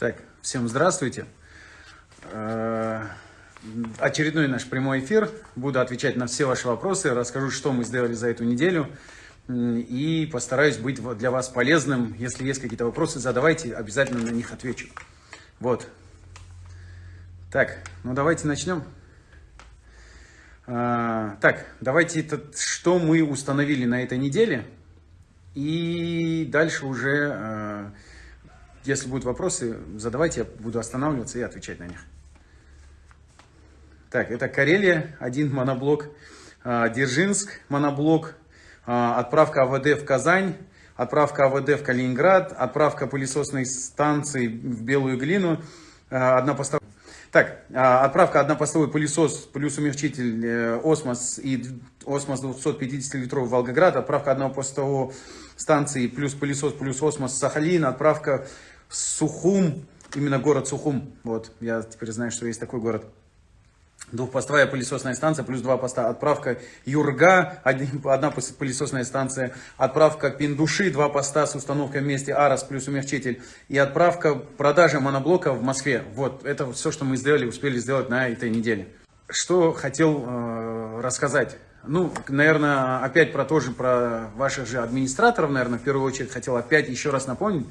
Так, всем здравствуйте. Э, очередной наш прямой эфир. Буду отвечать на все ваши вопросы, расскажу, что мы сделали за эту неделю. И постараюсь быть для вас полезным. Если есть какие-то вопросы, задавайте, обязательно на них отвечу. Вот. Так, ну давайте начнем. Э, так, давайте, что мы установили на этой неделе. И дальше уже э, если будут вопросы, задавайте, я буду останавливаться и отвечать на них. Так, это Карелия, один моноблок. А, Дзержинск, моноблок. А, отправка АВД в Казань. Отправка АВД в Калининград. Отправка пылесосной станции в Белую глину. А, одна поставка. Так, отправка однопостовой пылесос плюс умягчитель э, Осмос и Осмос 250 литров Волгоград. Отправка однопостового станции плюс пылесос плюс Осмос Сахалин. Отправка Сухум, именно город Сухум. Вот, я теперь знаю, что есть такой город. Двухпостовая пылесосная станция, плюс два поста. Отправка Юрга, одна пылесосная станция. Отправка Пиндуши, два поста с установкой вместе Арас плюс умягчитель. И отправка продажи моноблока в Москве. Вот, это все, что мы сделали, успели сделать на этой неделе. Что хотел э, рассказать. Ну, наверное, опять про тоже, про ваших же администраторов, наверное, в первую очередь хотел опять еще раз напомнить.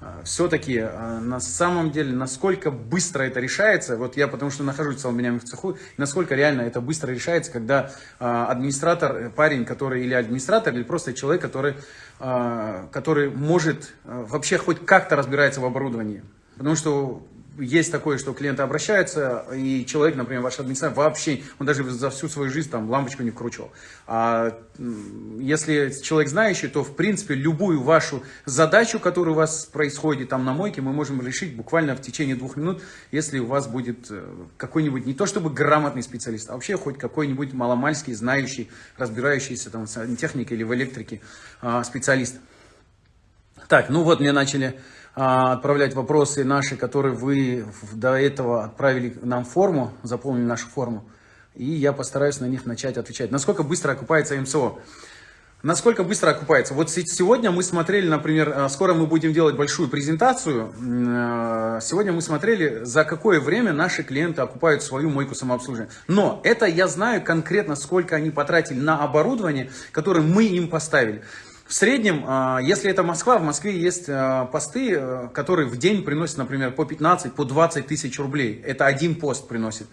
А, все-таки а, на самом деле, насколько быстро это решается, вот я потому что нахожусь целыми днями в цеху, насколько реально это быстро решается, когда а, администратор, э, парень, который или администратор, или просто человек, который, который может вообще хоть как-то разбирается в оборудовании. Потому что есть такое, что клиенты обращаются, и человек, например, ваш администратор, вообще, он даже за всю свою жизнь там лампочку не вкручивал. А если человек знающий, то, в принципе, любую вашу задачу, которая у вас происходит там на мойке, мы можем решить буквально в течение двух минут, если у вас будет э, какой-нибудь, не то чтобы грамотный специалист, а вообще хоть какой-нибудь маломальский, знающий, разбирающийся там в сантехнике или в электрике а, специалист. Так, ну вот мне начали отправлять вопросы наши, которые вы до этого отправили нам форму, заполнили нашу форму. И я постараюсь на них начать отвечать. Насколько быстро окупается МСО? Насколько быстро окупается? Вот сегодня мы смотрели, например, а, скоро мы будем делать большую презентацию. А, сегодня мы смотрели, за какое время наши клиенты окупают свою мойку самообслуживания. Но это я знаю конкретно, сколько они потратили на оборудование, которое мы им поставили. В среднем, а, если это Москва, в Москве есть а, посты, э, которые в день приносят, например, по 15, по 20 тысяч рублей. Это один пост приносит.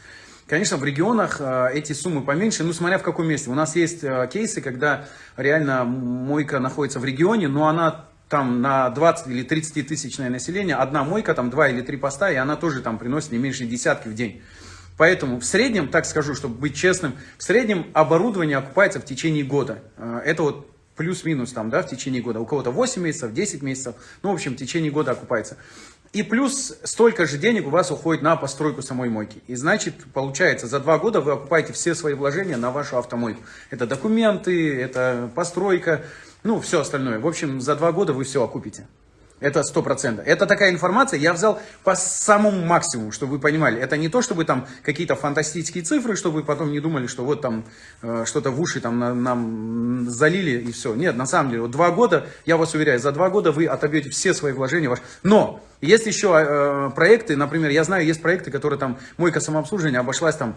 Конечно, в регионах а, эти суммы поменьше, ну, смотря в каком месте. У нас есть кейсы, когда реально мойка находится в регионе, но она там на 20 или 30 тысячное население, одна мойка, там два или три поста, и она тоже там приносит не меньше десятки в день. Поэтому в среднем, так скажу, чтобы быть честным, в среднем оборудование окупается в течение года. Это вот плюс-минус там, да, в течение года. У кого-то 8 месяцев, 10 месяцев, ну, в общем, в течение года окупается. И плюс столько же денег у вас уходит на постройку самой мойки. И значит, получается, за два года вы окупаете все свои вложения на вашу автомойку. Это документы, это постройка, ну, все остальное. В общем, за два года вы все окупите. Это сто процентов. Это такая информация, я взял по самому максимуму, чтобы вы понимали. Это не то, чтобы там какие-то фантастические цифры, чтобы вы потом не думали, что вот там э, что-то в уши там на, нам залили и все. Нет, на самом деле, вот два года, я вас уверяю, за два года вы отобьете все свои вложения. Ваши. Но есть еще э, проекты, например, я знаю, есть проекты, которые там, мойка самообслуживания обошлась там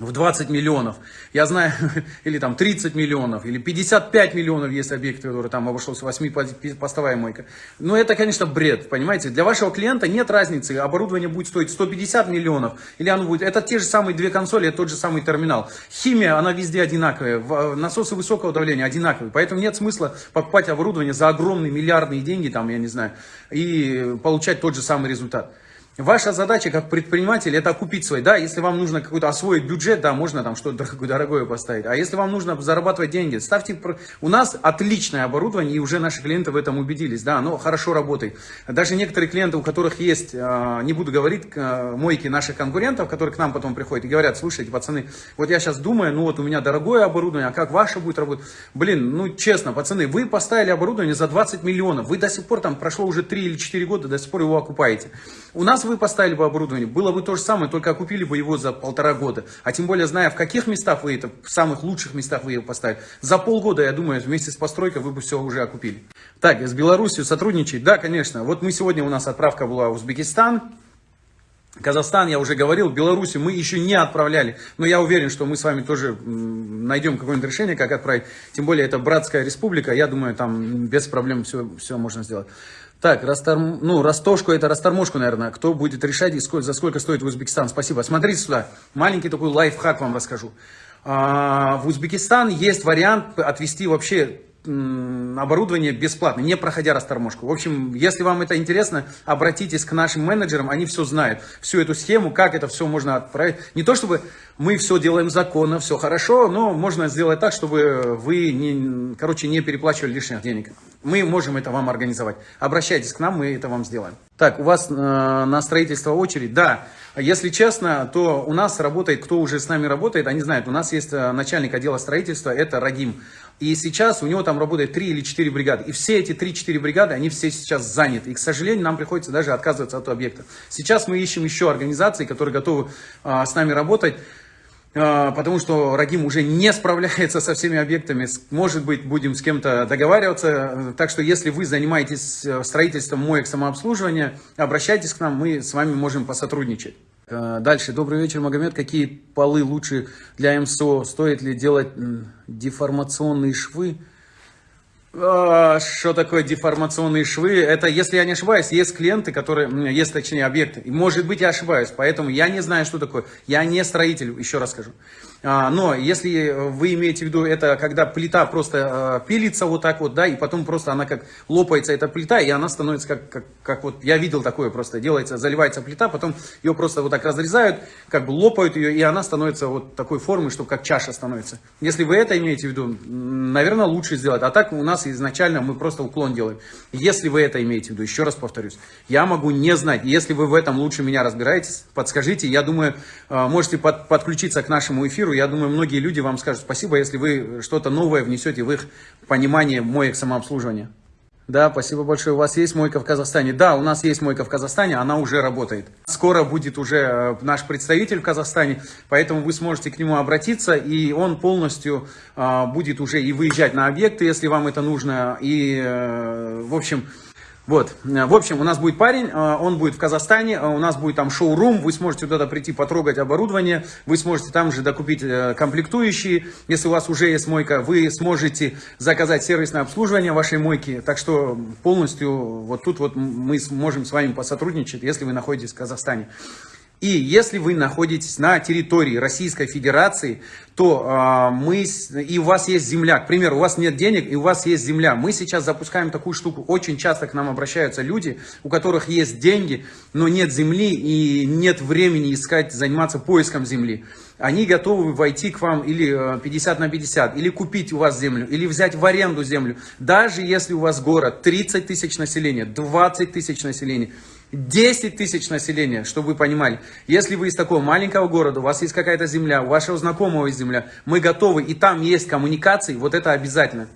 в 20 миллионов, я знаю, или там 30 миллионов, или 55 миллионов есть объекты, которые там обошлось 8-постовая мойка. Но это, конечно, бред, понимаете. Для вашего клиента нет разницы, оборудование будет стоить 150 миллионов, или оно будет, это те же самые две консоли, это тот же самый терминал. Химия, она везде одинаковая, насосы высокого давления одинаковые, поэтому нет смысла покупать оборудование за огромные миллиардные деньги, там, я не знаю, и получать тот же самый результат. Ваша задача как предприниматель это окупить свой. Да, если вам нужно какой-то освоить бюджет, да, можно там что-то дорогое поставить. А если вам нужно зарабатывать деньги, ставьте... У нас отличное оборудование, и уже наши клиенты в этом убедились. Да, оно хорошо работает. Даже некоторые клиенты, у которых есть, а, не буду говорить, мойки наших конкурентов, которые к нам потом приходят и говорят, слушайте, пацаны, вот я сейчас думаю, ну вот у меня дорогое оборудование, а как ваше будет работать? Блин, ну честно, пацаны, вы поставили оборудование за 20 миллионов, вы до сих пор, там прошло уже 3 или 4 года, до сих пор его окупаете. У нас вы поставили бы оборудование, было бы то же самое, только окупили бы его за полтора года. А тем более, зная, в каких местах вы это, в самых лучших местах вы его поставили, за полгода, я думаю, вместе с постройкой вы бы все уже окупили. Так, с Беларусью сотрудничать? Да, конечно. Вот мы сегодня, у нас отправка была в Узбекистан. Казахстан, я уже говорил, Беларусь мы еще не отправляли, но я уверен, что мы с вами тоже найдем какое-нибудь решение, как отправить. Тем более, это братская республика, я думаю, там без проблем все, все можно сделать. Так, расторм... ну, растошку, это растормошку, наверное. Кто будет решать, сколько, за сколько стоит в Узбекистан? Спасибо. Смотрите сюда, маленький такой лайфхак вам расскажу. А, в Узбекистан есть вариант отвести вообще оборудование бесплатно, не проходя расторможку. В общем, если вам это интересно, обратитесь к нашим менеджерам, они все знают, всю эту схему, как это все можно отправить. Не то, чтобы мы все делаем законно, все хорошо, но можно сделать так, чтобы вы, не, короче, не переплачивали лишних денег. Мы можем это вам организовать. Обращайтесь к нам, мы это вам сделаем. Так, у вас э, на строительство очередь? Да. Если честно, то у нас работает, кто уже с нами работает, они знают, у нас есть э, начальник отдела строительства, это Рагим. И сейчас у него там работает 3 или 4 бригады. И все эти 3-4 бригады, они все сейчас заняты. И, к сожалению, нам приходится даже отказываться от объекта. Сейчас мы ищем еще организации, которые готовы а, с нами работать. А, потому что Рагим уже не справляется со всеми объектами. Может быть, будем с кем-то договариваться. Так что, если вы занимаетесь э, строительством моек самообслуживания, обращайтесь к нам, мы с вами можем посотрудничать. Э, дальше. Добрый вечер, Магомед. Какие полы лучше для МСО? Стоит ли делать деформационные швы? А, что такое деформационные швы? Это, если я не ошибаюсь, есть клиенты, которые, есть точнее объекты. Может быть я ошибаюсь, поэтому я не знаю, что такое. Я не строитель, еще раз скажу. А, но если вы имеете в виду это, когда плита просто а, пилится вот так вот, да, и потом просто она как лопается, эта плита, и она становится как, как, как вот, я видел такое просто, делается, заливается плита, потом ее просто вот так разрезают, как бы лопают ее, и она становится вот такой формы, что как чаша становится. Если вы это имеете в виду, наверное, лучше сделать. А так у нас изначально мы просто уклон делаем. Если вы это имеете в виду, еще раз повторюсь, я могу не знать. Если вы в этом лучше меня разбираетесь, подскажите. Я думаю, а, можете под, подключиться к нашему эфиру, эфиру, я думаю, многие люди вам скажут спасибо, если вы что-то новое внесете в их понимание моек самообслуживания. Да, спасибо большое. У вас есть мойка в Казахстане? Да, у нас есть мойка в Казахстане, она уже работает. Скоро будет уже э, наш представитель в Казахстане, поэтому вы сможете к нему обратиться, и он полностью а, будет уже и выезжать на объекты, если вам это нужно. И, а, в общем, вот, в общем, у нас будет парень, а, он будет в Казахстане, а у нас будет там шоу-рум, вы сможете туда прийти потрогать оборудование, вы сможете там же докупить э, комплектующие, если у вас уже есть мойка, вы сможете заказать сервисное обслуживание вашей мойки, так что полностью вот тут вот мы сможем с вами посотрудничать, если вы находитесь в Казахстане. И если вы находитесь на территории Российской Федерации, то э, мы, и у вас есть земля, к примеру, у вас нет денег, и у вас есть земля. Мы сейчас запускаем такую штуку. Очень часто к нам обращаются люди, у которых есть деньги, но нет земли и нет времени искать, заниматься поиском земли. Они готовы войти к вам или 50 на 50, или купить у вас землю, или взять в аренду землю. Даже если у вас город 30 тысяч населения, 20 тысяч населения, 10 тысяч населения, чтобы вы понимали. Если вы из такого маленького города, у вас есть какая-то земля, у вашего знакомого есть земля, мы готовы, и там есть коммуникации, вот это обязательно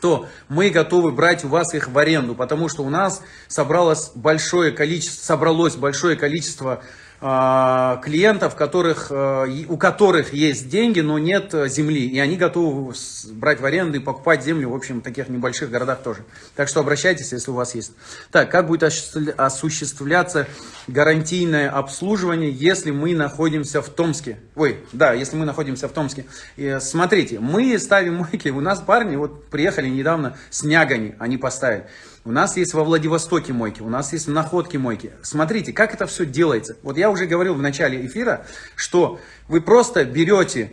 то мы готовы брать у вас их в аренду, потому что у нас собралось большое количество, собралось большое количество клиентов, которых, э, у которых есть деньги, но нет э, земли. И они готовы брать в аренду и покупать землю, в общем, в таких небольших городах тоже. Так что обращайтесь, если у вас есть. Так, как будет осуществляться гарантийное обслуживание, если мы находимся в Томске? Ой, да, если мы находимся в Томске. И, смотрите, мы ставим мойки, у нас парни вот приехали недавно с Нягани, они поставили. У нас есть во Владивостоке мойки, у нас есть в Находке мойки. Смотрите, как это все делается. Вот я уже говорил в начале эфира, что вы просто берете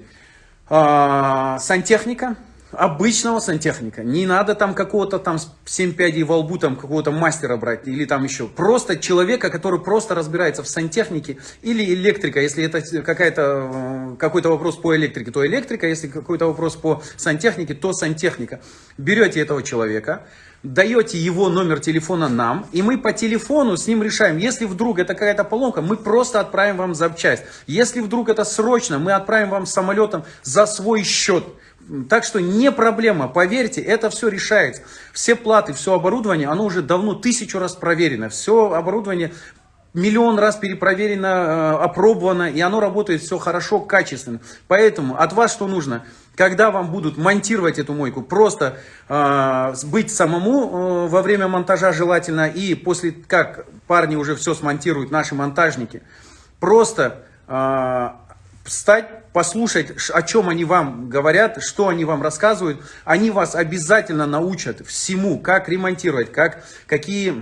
э, сантехника, обычного сантехника. Не надо там какого-то там 7 пядей во лбу, там какого-то мастера брать или там еще. Просто человека, который просто разбирается в сантехнике или электрика. Если это какая-то э, какой-то вопрос по электрике, то электрика. Если какой-то вопрос по сантехнике, то сантехника. Берете этого человека, даете его номер телефона нам, и мы по телефону с ним решаем. Если вдруг это какая-то поломка, мы просто отправим вам запчасть. Если вдруг это срочно, мы отправим вам самолетом за свой счет. Так что не проблема, поверьте, это все решается. Все платы, все оборудование, оно уже давно тысячу раз проверено. Все оборудование миллион раз перепроверено, э, опробовано, и оно работает все хорошо, качественно. Поэтому от вас что нужно? Когда вам будут монтировать эту мойку, просто э, быть самому э, во время монтажа желательно, и после как парни уже все смонтируют, наши монтажники, просто э, встать, послушать, о чем они вам говорят, что они вам рассказывают. Они вас обязательно научат всему, как ремонтировать, как, какие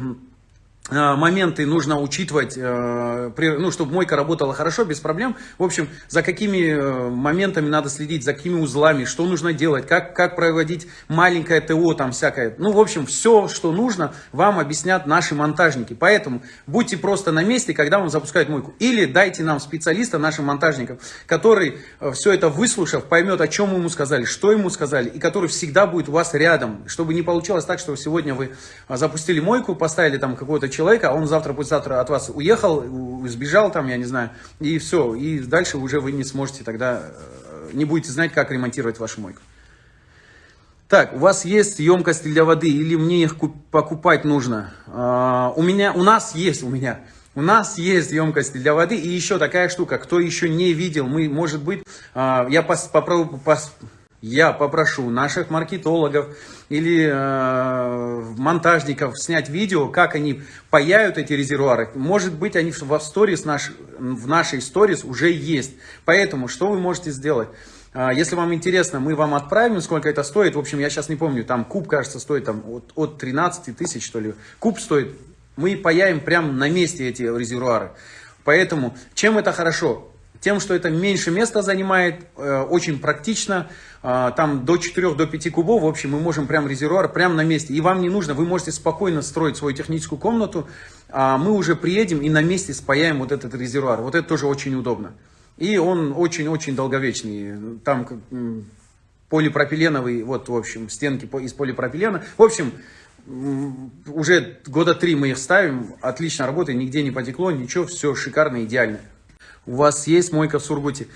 моменты нужно учитывать, э, ну, чтобы мойка работала хорошо, без проблем. В общем, за какими э, моментами надо следить, за какими узлами, что нужно делать, как, как проводить маленькое ТО, там всякое. Ну, в общем, все, что нужно, вам объяснят наши монтажники. Поэтому будьте просто на месте, когда вам запускают мойку. Или дайте нам специалиста, нашим монтажникам, который, все это выслушав, поймет, о чем ему сказали, что ему сказали, и который всегда будет у вас рядом, чтобы не получалось так, что сегодня вы запустили мойку, поставили там какого-то человека, а он завтра, послезавтра от вас уехал, сбежал там, я не знаю, и все. И дальше уже вы не сможете тогда, э, не будете знать, как ремонтировать вашу мойку. Так, у вас есть емкости для воды или мне их покупать нужно? Uh, у меня, у нас есть, у меня. У нас есть емкости для воды. И еще такая штука, кто еще не видел, мы, может быть, uh, я пос, попробую, пос, я попрошу наших маркетологов или э, монтажников снять видео, как они паяют эти резервуары. Может быть, они в, сторис наш, в нашей сторис уже есть. Поэтому, что вы можете сделать? Э, если вам интересно, мы вам отправим, сколько это стоит. В общем, я сейчас не помню, там куб, кажется, стоит там, от, от 13 тысяч, что ли. Куб стоит. Мы паяем прямо на месте эти резервуары. Поэтому, чем это хорошо? Тем, что это меньше места занимает, э, очень практично, э, там до 4 до 5 кубов, в общем, мы можем прям резервуар прямо на месте. И вам не нужно, вы можете спокойно строить свою техническую комнату, а мы уже приедем и на месте спаяем вот этот резервуар. Вот это тоже очень удобно. И он очень-очень долговечный. Там полипропиленовый, вот, в общем, стенки из полипропилена. В общем, уже года три мы их ставим, отлично работает, нигде не потекло, ничего, все шикарно, идеально у вас есть мойка в Сургуте.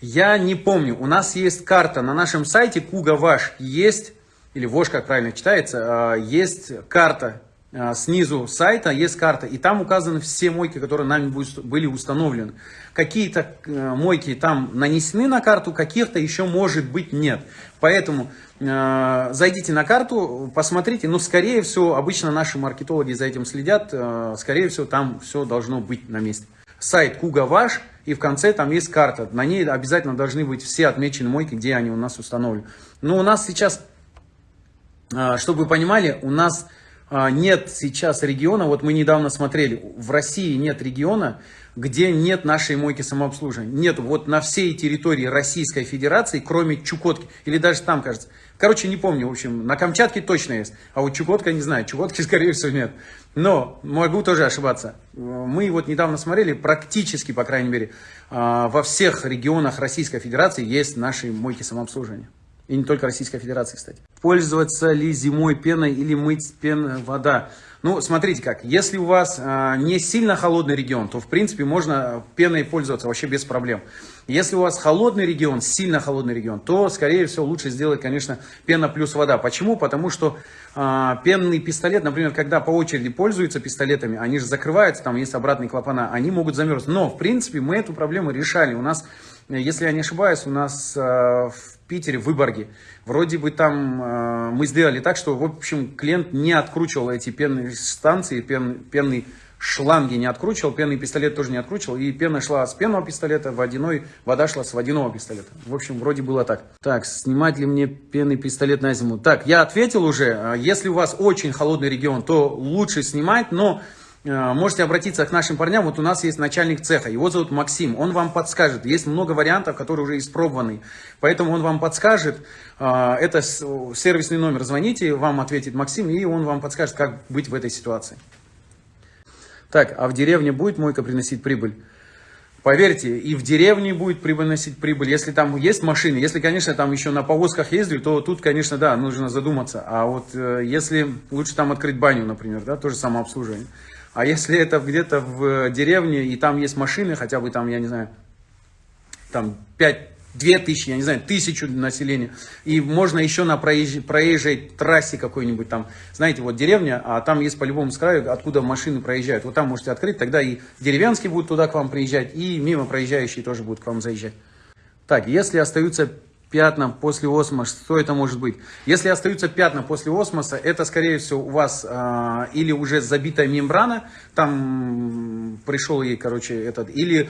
Я не помню, у нас есть карта на нашем сайте Куга Ваш есть, или Вош, как правильно читается, а, есть карта а, снизу сайта, есть карта, и там указаны все мойки, которые нами были установлены. Какие-то э, мойки там нанесены на карту, каких-то еще может быть нет. Поэтому э, зайдите на карту, посмотрите, но скорее всего, обычно наши маркетологи за этим следят, э, скорее всего там все должно быть на месте. Сайт Куга Ваш – и в конце там есть карта. На ней обязательно должны быть все отмечены мойки, где они у нас установлены. Но у нас сейчас, а, чтобы вы понимали, у нас нет сейчас региона, вот мы недавно смотрели, в России нет региона, где нет нашей мойки самообслуживания. Нет, вот на всей территории Российской Федерации, кроме Чукотки, или даже там, кажется. Короче, не помню, в общем, на Камчатке точно есть, а вот Чукотка не знаю, Чукотки, скорее всего, нет. Но могу тоже ошибаться. Мы вот недавно смотрели, практически, по крайней мере, а, во всех регионах Российской Федерации есть наши мойки самообслуживания. И не только Российской Федерации, кстати. Пользоваться ли зимой пеной или мыть пеной вода? Ну, смотрите как, если у вас э, не сильно холодный регион, то, в принципе, можно пеной пользоваться вообще без проблем. Если у вас холодный регион, сильно холодный регион, то, скорее всего, лучше сделать, конечно, пена плюс вода. Почему? Потому что э, пенный пистолет, например, когда по очереди пользуются пистолетами, они же закрываются, там есть обратные клапана, они могут замерзнуть. Но, в принципе, мы эту проблему решали. У нас, если я не ошибаюсь, у нас э, Питере, в Выборге. Вроде бы там э, мы сделали так, что, в общем, клиент не откручивал эти пенные станции, пен, пенные шланги не откручивал, пенный пистолет тоже не откручивал, и пена шла с пенного пистолета, водяной, вода шла с водяного пистолета. В общем, вроде было так. Так, снимать ли мне пенный пистолет на зиму? Так, я ответил уже, э, если у вас очень холодный регион, то лучше снимать, но можете обратиться к нашим парням. Вот у нас есть начальник цеха, его зовут Максим. Он вам подскажет. Есть много вариантов, которые уже испробованы. Поэтому он вам подскажет. Э, это сервисный номер. Звоните, вам ответит Максим, и он вам подскажет, как быть в этой ситуации. Так, а в деревне будет мойка приносить прибыль? Поверьте, и в деревне будет приносить прибыль, если там есть машины. Если, конечно, там еще на повозках ездили, то тут, конечно, да, нужно задуматься. А вот э, если лучше там открыть баню, например, да, тоже самообслуживание. А если это где-то в деревне, и там есть машины, хотя бы там, я не знаю, там 5 2000, я не знаю, тысячу населения. И можно еще на проезжей, проезжей трассе какой-нибудь там, знаете, вот деревня, а там есть по-любому с краю, откуда машины проезжают. Вот там можете открыть, тогда и деревенские будут туда к вам приезжать, и мимо проезжающие тоже будут к вам заезжать. Так, если остаются пятна после осмоса, что это может быть? Если остаются пятна после осмоса, это, скорее всего, у вас э, или уже забитая мембрана, там пришел ей, короче, этот, или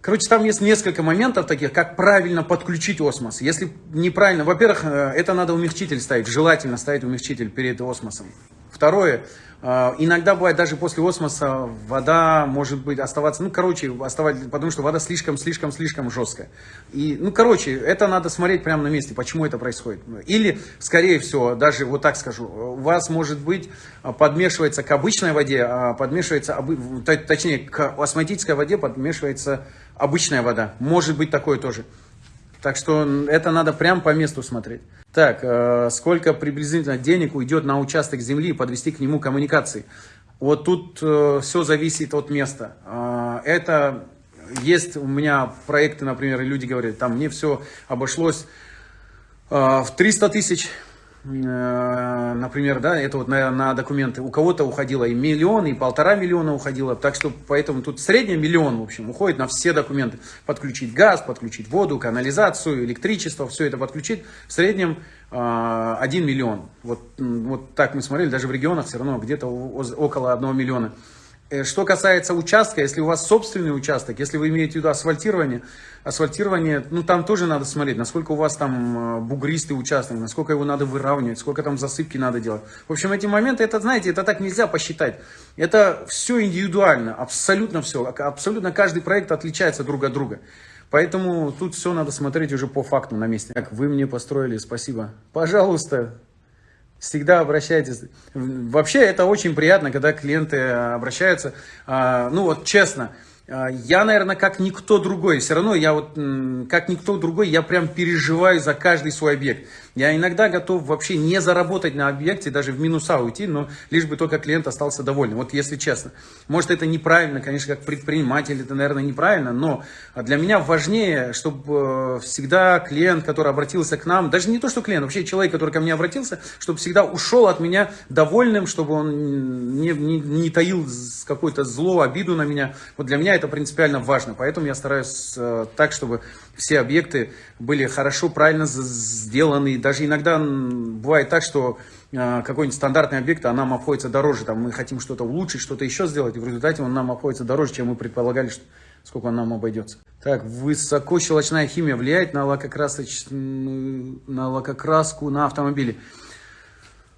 Короче, там есть несколько моментов таких, как правильно подключить осмос. Если неправильно, во-первых, э, это надо умягчитель ставить, желательно ставить умягчитель перед осмосом. Второе, э, иногда бывает даже после осмоса вода может быть оставаться, ну, короче, оставать, потому что вода слишком-слишком-слишком жесткая. И, ну, короче, это надо смотреть прямо на месте, почему это происходит. Или, скорее всего, даже вот так скажу, у вас может быть подмешивается к обычной воде, а подмешивается, точнее, к осмотической воде подмешивается обычная вода. Может быть такое тоже. Так что это надо прям по месту смотреть. Так, э, сколько приблизительно денег уйдет на участок земли подвести к нему коммуникации? Вот тут э, все зависит от места. Э, это есть у меня проекты, например, люди говорят, там мне все обошлось в 300 тысяч например, да, это вот на, на документы, у кого-то уходило и миллион, и полтора миллиона уходило, так что поэтому тут средний миллион, в общем, уходит на все документы. Подключить газ, подключить воду, канализацию, электричество, все это подключить, в среднем э, 1 миллион. Вот, вот так мы смотрели, даже в регионах все равно где-то около 1 миллиона. Э, что касается участка, если у вас собственный участок, если вы имеете в виду асфальтирование, асфальтирование, ну там тоже надо смотреть, насколько у вас там э, бугристый участок, насколько его надо выравнивать, сколько там засыпки надо делать. В общем, эти моменты, это, знаете, это так нельзя посчитать. Это все индивидуально, абсолютно все. Абсолютно каждый проект отличается друг от друга. Поэтому тут все надо смотреть уже по факту на месте. Так, вы мне построили, спасибо. Пожалуйста, всегда обращайтесь. Вообще это очень приятно, когда клиенты обращаются. А, ну вот честно, я, наверное, как никто другой, все равно я вот, как никто другой, я прям переживаю за каждый свой объект. Я иногда готов вообще не заработать на объекте, даже в минуса уйти, но лишь бы только клиент остался доволен. Вот если честно. Может это неправильно, конечно, как предприниматель это, наверное, неправильно, но для меня важнее, чтобы э, всегда клиент, который обратился к нам, даже не то, что клиент, вообще человек, который ко мне обратился, чтобы всегда ушел от меня довольным, чтобы он не, не, не таил какое-то зло, обиду на меня. Вот для меня это принципиально важно, поэтому я стараюсь э, так, чтобы все объекты были хорошо, правильно сделаны. Даже иногда бывает так, что а, какой-нибудь стандартный объект, а нам обходится дороже. Там мы хотим что-то улучшить, что-то еще сделать, и в результате он нам обходится дороже, чем мы предполагали, что, сколько он нам обойдется. Так, высокощелочная химия влияет на, лакокрасоч... на лакокраску на автомобиле.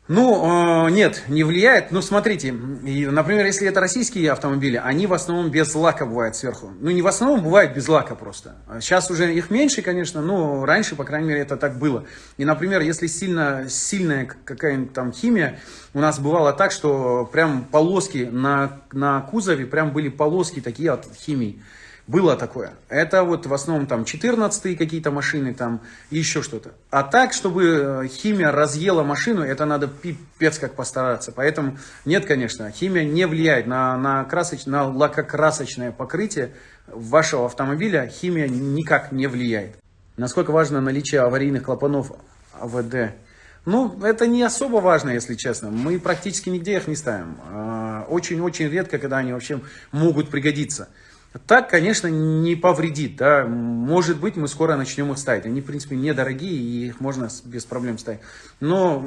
Ну, э, нет, не влияет. Ну, смотрите, например, если это российские автомобили, они в основном без лака бывают сверху. Ну, не в основном, бывает без лака просто. Сейчас уже их меньше, конечно, но раньше, по крайней мере, это так было. И, например, если сильно, сильная какая-нибудь там химия, у нас бывало так, что прям полоски на, на кузове, прям были полоски такие от химии. Было такое. Это вот в основном там 14 какие-то машины, там еще что-то. А так, чтобы э, химия разъела машину, это надо пипец как постараться. Поэтому нет, конечно, химия не влияет на, на, красоч, на лакокрасочное покрытие вашего автомобиля. Химия никак не влияет. Насколько важно наличие аварийных клапанов АВД? Ну, это не особо важно, если честно. Мы практически нигде их не ставим. А, очень-очень редко, когда они вообще могут пригодиться. Так, конечно, не повредит, да, может быть, мы скоро начнем их ставить. Они, в принципе, недорогие, и их можно без проблем ставить. Но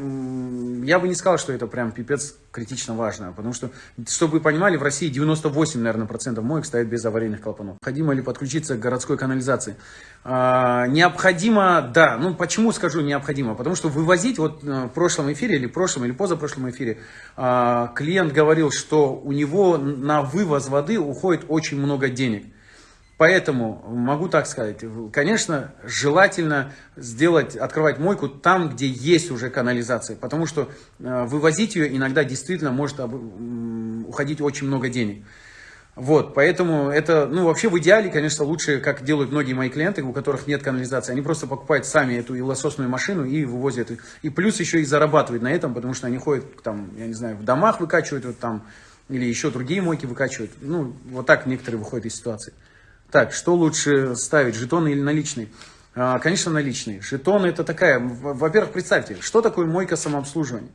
я бы не сказал, что это прям пипец критично важно, потому что, чтобы вы понимали, в России 98, наверное, процентов моек стоят без аварийных клапанов. Необходимо ли подключиться к городской канализации? А, необходимо, да. Ну, почему скажу необходимо? Потому что вывозить, вот э, в прошлом эфире, или прошлом, или позапрошлом эфире, а, клиент говорил, что у него на вывоз воды уходит очень много денег. Поэтому могу так сказать, конечно, желательно сделать, открывать мойку там, где есть уже канализация, потому что э, вывозить ее иногда действительно может уходить очень много денег. Вот, поэтому это, ну, вообще в идеале, конечно, лучше, как делают многие мои клиенты, у которых нет канализации. Они просто покупают сами эту илососную машину и вывозят. И плюс еще и зарабатывают на этом, потому что они ходят, там, я не знаю, в домах выкачивают, вот там, или еще другие мойки выкачивают. Ну, вот так некоторые выходят из ситуации. Так, что лучше ставить, жетоны или наличные? А, конечно, наличные. Жетоны это такая, во-первых, представьте, что такое мойка самообслуживания?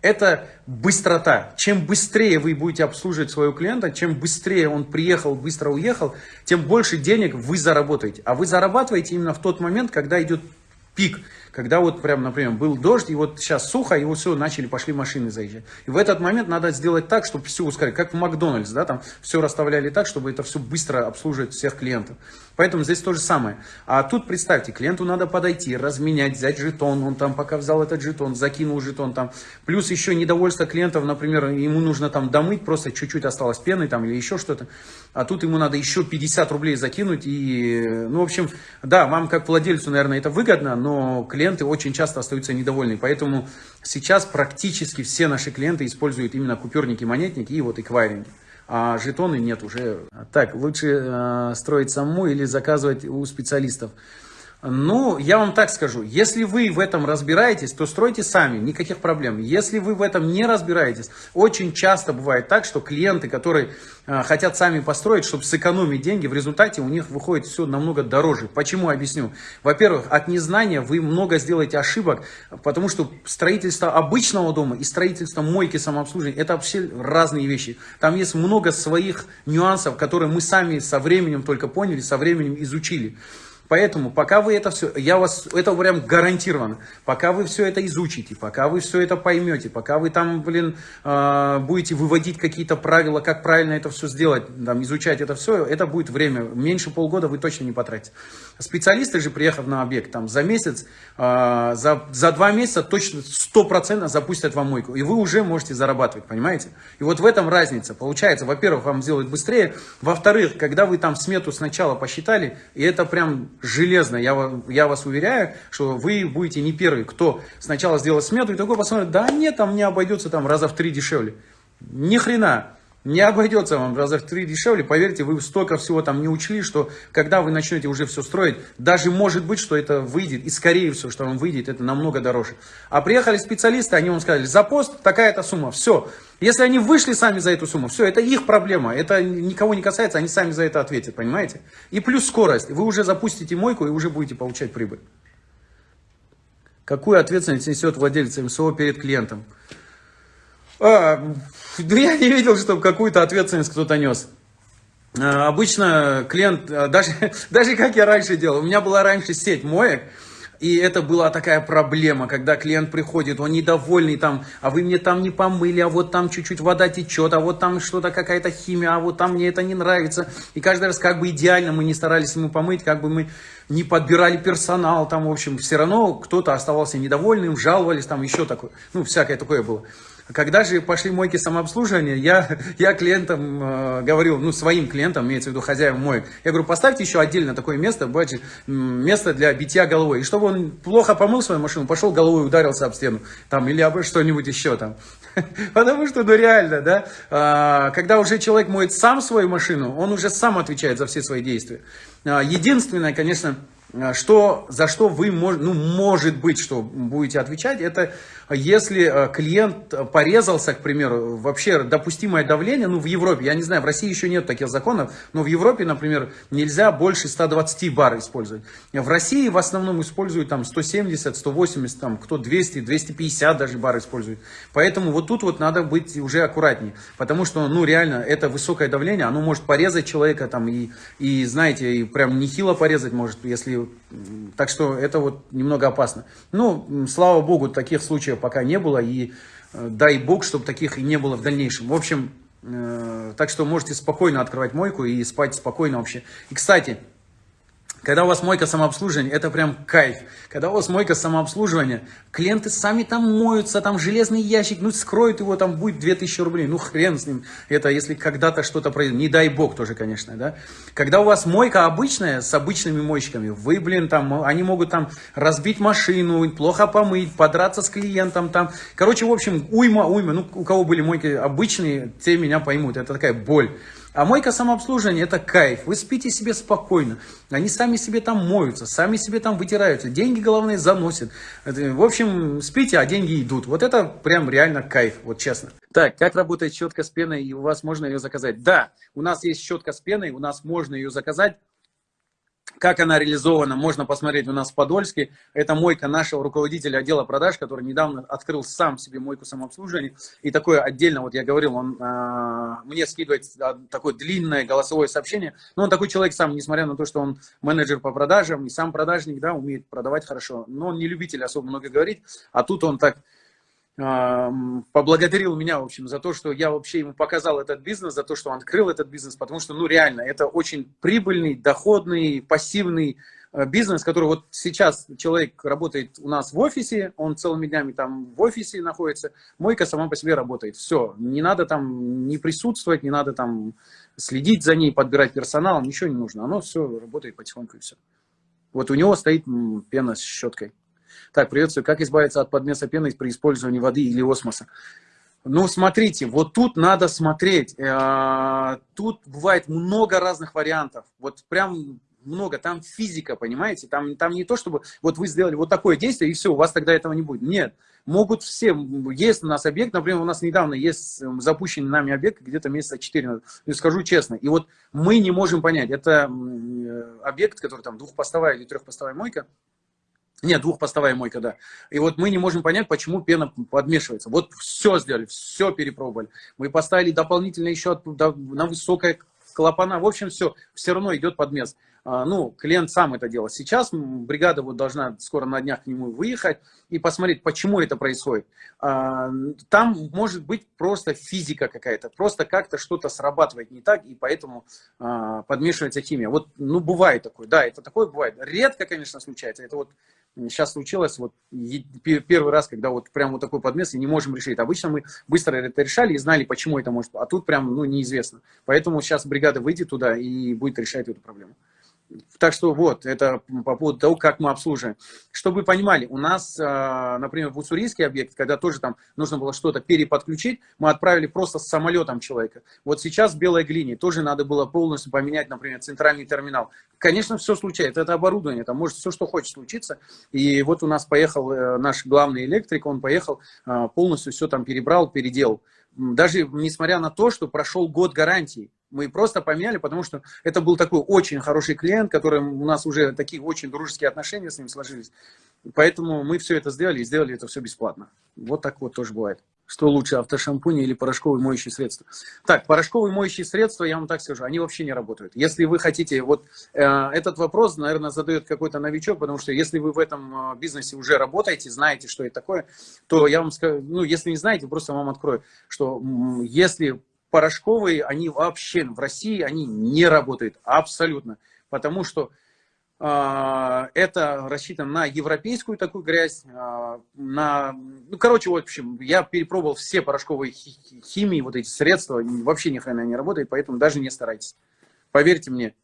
Это быстрота. Чем быстрее вы будете обслуживать своего клиента, чем быстрее он приехал, быстро уехал, тем больше денег вы заработаете. А вы зарабатываете именно в тот момент, когда идет пик. Когда вот прям, например, был дождь, и вот сейчас сухо, и вот все, начали, пошли машины заезжать. И в этот момент надо сделать так, чтобы все ускорить. Как в Макдональдс, да, там все расставляли так, чтобы это все быстро обслуживать всех клиентов. Поэтому здесь то же самое. А тут представьте, клиенту надо подойти, разменять, взять жетон, он там пока взял этот жетон, закинул жетон там. Плюс еще недовольство клиентов, например, ему нужно там домыть, просто чуть-чуть осталось пены там или еще что-то. А тут ему надо еще 50 рублей закинуть. И, ну, в общем, да, вам как владельцу, наверное, это выгодно, но клиенты очень часто остаются недовольны. Поэтому сейчас практически все наши клиенты используют именно купюрники, монетники и вот эквайринги а жетоны нет уже. Так, лучше э, строить саму или заказывать у специалистов. Ну, я вам так скажу, если вы в этом разбираетесь, то стройте сами, никаких проблем. Если вы в этом не разбираетесь, очень часто бывает так, что клиенты, которые э, хотят сами построить, чтобы сэкономить деньги, в результате у них выходит все намного дороже. Почему? Объясню. Во-первых, от незнания вы много сделаете ошибок, потому что строительство обычного дома и строительство мойки самообслуживания, это вообще разные вещи. Там есть много своих нюансов, которые мы сами со временем только поняли, со временем изучили. Поэтому, пока вы это все, я вас, это прям гарантированно, пока вы все это изучите, пока вы все это поймете, пока вы там, блин, э, будете выводить какие-то правила, как правильно это все сделать, там, изучать это все, это будет время, меньше полгода вы точно не потратите. Специалисты же, приехав на объект, там, за месяц, э, за, за два месяца точно стопроцентно запустят вам мойку, и вы уже можете зарабатывать, понимаете? И вот в этом разница. Получается, во-первых, вам сделать быстрее, во-вторых, когда вы там смету сначала посчитали, и это прям железно, я, я вас уверяю, что вы будете не первый, кто сначала сделал смету и такой посмотрит, да нет, там не обойдется там раза в три дешевле. Ни хрена. Не обойдется вам раза в три дешевле, поверьте, вы столько всего там не учли, что когда вы начнете уже все строить, даже может быть, что это выйдет, и скорее всего, что он выйдет, это намного дороже. А приехали специалисты, они вам сказали, за пост такая-то сумма, все. Если они вышли сами за эту сумму, все, это их проблема, это никого не касается, они сами за это ответят, понимаете? И плюс скорость, вы уже запустите мойку и уже будете получать прибыль. Какую ответственность несет владелец МСО перед клиентом? А, ну, я не видел, чтобы какую-то ответственность кто-то нес. А, обычно клиент, а, даже, даже как я раньше делал, у меня была раньше сеть моек, и это была такая проблема, когда клиент приходит, он недовольный там, а вы мне там не помыли, а вот там чуть-чуть вода течет, а вот там что-то какая-то химия, а вот там мне это не нравится. И каждый раз как бы идеально мы не старались ему помыть, как бы мы не подбирали персонал, там, в общем, все равно кто-то оставался недовольным, жаловались, там еще такое, ну, всякое такое было. Когда же пошли мойки самообслуживания, я, я клиентам э, говорил, ну, своим клиентам, имеется в виду хозяевам моек, я говорю, поставьте еще отдельно такое место, бачи, место для битья головой. И чтобы он плохо помыл свою машину, пошел головой ударился об стену, там, или об что-нибудь еще там. Потому что, ну, реально, да, а, когда уже человек моет сам свою машину, он уже сам отвечает за все свои действия. А, единственное, конечно, а, что, за что вы, ну, может быть, что будете отвечать, это если а, клиент порезался, к примеру, вообще допустимое давление, ну, в Европе, я не знаю, в России еще нет таких законов, но в Европе, например, нельзя больше 120 бар использовать. В России в основном используют там 170, 180, там, кто 200, 250 даже бар использует. Поэтому вот тут вот надо быть уже аккуратнее, потому что, ну, реально, это высокое давление, оно может порезать человека там и, и знаете, и прям нехило порезать может, если так что это вот немного опасно. Ну, слава богу, таких случаев пока не было. И э, дай бог, чтобы таких и не было в дальнейшем. В общем, э, так что можете спокойно открывать мойку и спать спокойно вообще. И, кстати, когда у вас мойка самообслуживания, это прям кайф. Когда у вас мойка самообслуживания, клиенты сами там моются, там железный ящик, ну скроют его, там будет 2000 рублей, ну хрен с ним. Это если когда-то что-то произойдет, не дай бог тоже, конечно, да. Когда у вас мойка обычная, с обычными мойщиками, вы, блин, там, они могут там разбить машину, плохо помыть, подраться с клиентом там. Короче, в общем, уйма, уйма, ну у кого были мойки обычные, те меня поймут, это такая боль. А мойка самообслуживания – это кайф. Вы спите себе спокойно. Они сами себе там моются, сами себе там вытираются. Деньги, главное, заносят. В общем, спите, а деньги идут. Вот это прям реально кайф, вот честно. Так, как работает щетка с пеной, и у вас можно ее заказать? Да, у нас есть щетка с пеной, у нас можно ее заказать. Как она реализована, можно посмотреть у нас в Подольске. Это мойка нашего руководителя отдела продаж, который недавно открыл сам себе мойку самообслуживания. И такое отдельно, вот я говорил, он э, мне скидывает а, такое длинное голосовое сообщение. Но он такой человек сам, несмотря на то, что он менеджер по продажам и сам продажник, да, умеет продавать хорошо. Но он не любитель особо много говорить. А тут он так поблагодарил меня, в общем, за то, что я вообще ему показал этот бизнес, за то, что он открыл этот бизнес, потому что, ну, реально, это очень прибыльный, доходный, пассивный э, бизнес, который вот сейчас человек работает у нас в офисе, он целыми днями там в офисе находится, мойка сама по себе работает, все, не надо там не присутствовать, не надо там следить за ней, подбирать персонал, ничего не нужно, оно все работает потихоньку и все. Вот у него стоит пена с щеткой. Так, приветствую. Как избавиться от подмеса пены при использовании воды или осмоса? Ну, смотрите, вот тут надо смотреть. Э, тут бывает много разных вариантов. Вот прям много. Там физика, понимаете? Там, там не то, чтобы вот вы сделали вот такое действие, и все, у вас тогда этого не будет. Нет. Могут все. Есть у нас объект, например, у нас недавно есть запущенный нами объект, где-то месяца 4, скажу честно. И вот мы не можем понять, это э, объект, который там двухпостовая или трехпостовая мойка, нет, двухпостовая мойка, да. И вот мы не можем понять, почему пена подмешивается. Вот все сделали, все перепробовали. Мы поставили дополнительно еще на высокое клапана. В общем, все, все равно идет подмес. А, ну, клиент сам это делал. Сейчас бригада вот должна скоро на днях к нему выехать и посмотреть, почему это происходит. А, там может быть просто физика какая-то, просто как-то что-то срабатывает не так, и поэтому а, подмешивается химия. Вот, ну, бывает такое, да, это такое бывает. Редко, конечно, случается. Это вот сейчас случилось вот первый раз, когда вот прям вот такой подмес и не можем решить. Обычно мы быстро это решали и знали, почему это может, а тут прям, ну, неизвестно. Поэтому сейчас бригада выйдет туда и будет решать эту проблему. Так что вот, это по поводу того, как мы обслуживаем. Чтобы вы понимали, у нас, а, например, в уссурийский объект, когда тоже там нужно было что-то переподключить, мы отправили просто с самолетом человека. Вот сейчас в Белой глине тоже надо было полностью поменять, например, центральный терминал. Конечно, все случается, это оборудование, там может все, что хочет случиться. И вот у нас поехал э, наш главный электрик, он поехал, а, полностью все там перебрал, переделал. Даже несмотря на то, что прошел год гарантии, мы просто поменяли, потому что это был такой очень хороший клиент, который у нас уже такие очень дружеские отношения с ним сложились. Поэтому мы все это сделали и сделали это все бесплатно. Вот так вот тоже бывает. Что лучше, автошампунь или порошковые моющие средства? Так, порошковые моющие средства, я вам так скажу, они вообще не работают. Если вы хотите, вот э, этот вопрос, наверное, задает какой-то новичок, потому что если вы в этом э, бизнесе уже работаете, знаете, что это такое, то я вам скажу, ну, если не знаете, просто вам открою, что если порошковые, они вообще в России, они не работают абсолютно. Потому что э, это рассчитано на европейскую такую грязь, э, на, ну, короче, в общем, я перепробовал все порошковые химии, вот эти средства, вообще ни хрена не работает, поэтому даже не старайтесь. Поверьте мне.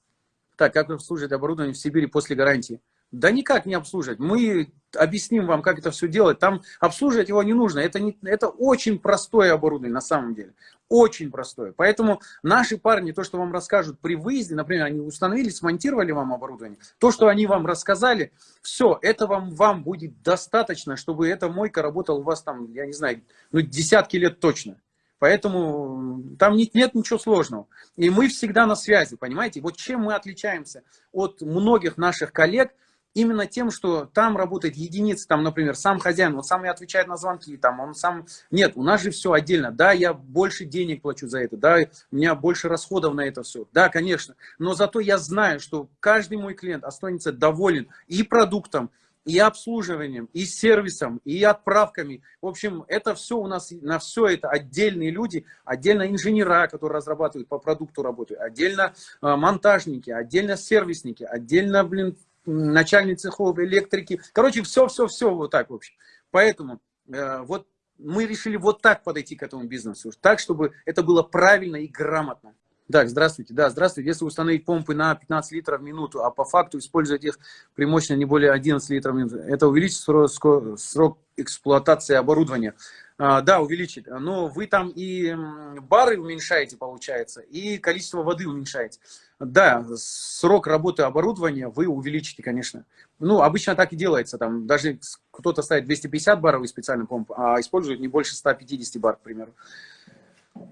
Так, как обслуживать оборудование в Сибири после гарантии? Да никак не обслуживать. Мы объясним вам, как это все делать. Там обслуживать его не нужно. Это, не, это очень простое оборудование на самом деле. Очень простое. Поэтому наши парни, то, что вам расскажут при выезде, например, они установили, смонтировали вам оборудование, то, что они вам рассказали, все, это вам, вам будет достаточно, чтобы эта мойка работала у вас там, я не знаю, ну, десятки лет точно. Поэтому там нет, нет ничего сложного. И мы всегда на связи, понимаете? Вот чем мы отличаемся от многих наших коллег – именно тем, что там работает единица, там, например, сам хозяин, он сам и отвечает на звонки, там, он сам... Нет, у нас же все отдельно. Да, я больше денег плачу за это, да, у меня больше расходов на это все. Да, конечно. Но зато я знаю, что каждый мой клиент останется доволен и продуктом, и обслуживанием, и сервисом, и отправками. В общем, это все у нас, на все это отдельные люди, отдельно инженера, которые разрабатывают по продукту работают, отдельно э, монтажники, отдельно сервисники, отдельно, блин, начальник цехов, электрики. Короче, все-все-все вот так, в общем. Поэтому э, вот мы решили вот так подойти к этому бизнесу. Так, чтобы это было правильно и грамотно. Так, здравствуйте. Да, здравствуйте. Если установить помпы на 15 литров в минуту, а по факту использовать их при мощности не более 11 литров в минуту, это увеличит срок, срок эксплуатации оборудования. А, да, увеличит. Но вы там и бары уменьшаете, получается, и количество воды уменьшаете. Да, срок работы оборудования вы увеличите, конечно. Ну, обычно так и делается. Там даже кто-то ставит 250 баров специальный помп, а использует не больше 150 бар, к примеру.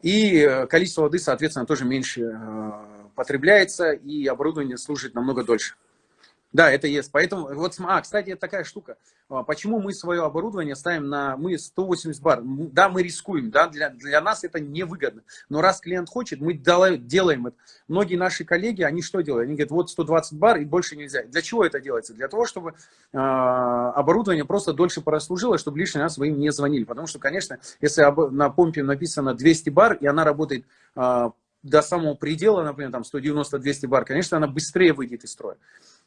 И э, количество воды, соответственно, тоже меньше э, потребляется, и оборудование служит намного дольше. Да, это есть. Поэтому, вот, а, кстати, это такая штука. А, почему мы свое оборудование ставим на, мы 180 бар? Да, мы рискуем, да, для, для нас это невыгодно. Но раз клиент хочет, мы делаем это. Многие наши коллеги, они что делают? Они говорят, вот 120 бар и больше нельзя. Для чего это делается? Для того, чтобы э, оборудование просто дольше прослужило, чтобы лишний раз вы им не звонили. Потому что, конечно, если на помпе написано 200 бар, и она работает э, до самого предела, например, там 190-200 бар, конечно, она быстрее выйдет из строя.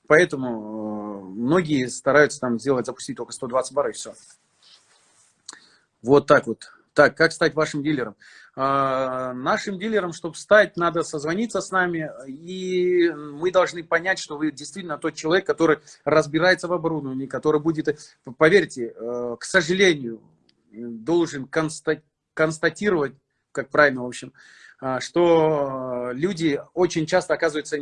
Поэтому э, многие стараются там сделать, запустить только 120 бар и все. Вот так вот. Так, как стать вашим дилером? А, нашим дилером, чтобы стать, надо созвониться с нами, и мы должны понять, что вы действительно тот человек, который разбирается в оборудовании, который будет, поверьте, э, к сожалению, должен констатировать, как правильно, в общем, что люди очень часто оказываются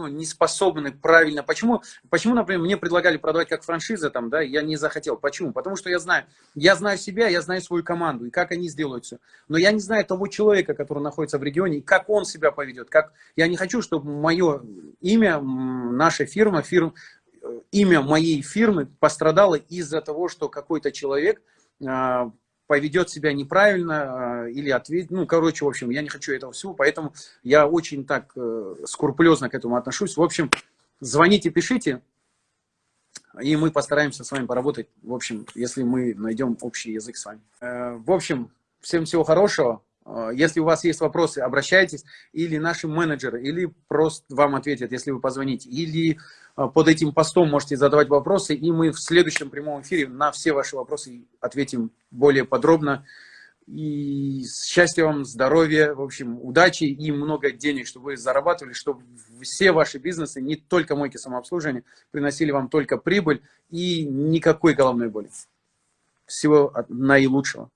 ну, не способны правильно. Почему, почему, например, мне предлагали продавать как франшиза, там, да, я не захотел. Почему? Потому что я знаю, я знаю себя, я знаю свою команду, и как они сделают все. Но я не знаю того человека, который находится в регионе, и как он себя поведет. Как... Я не хочу, чтобы мое имя, наша фирма, фирм, имя моей фирмы пострадало из-за того, что какой-то человек а, поведет себя неправильно а, или ответит, ну, короче, в общем, я не хочу этого всего, поэтому я очень так э, скрупулезно к этому отношусь. В общем, звоните, пишите, и мы постараемся с вами поработать, в общем, если мы найдем общий язык с вами. Э, в общем, всем всего хорошего. Э, если у вас есть вопросы, обращайтесь, или наши менеджеры, или просто вам ответят, если вы позвоните, или э, под этим постом можете задавать вопросы, и мы в следующем прямом эфире на все ваши вопросы ответим более подробно. И счастья вам, здоровья, в общем, удачи и много денег, чтобы вы зарабатывали, чтобы все ваши бизнесы, не только мойки самообслуживания, приносили вам только прибыль и никакой головной боли. Всего наилучшего.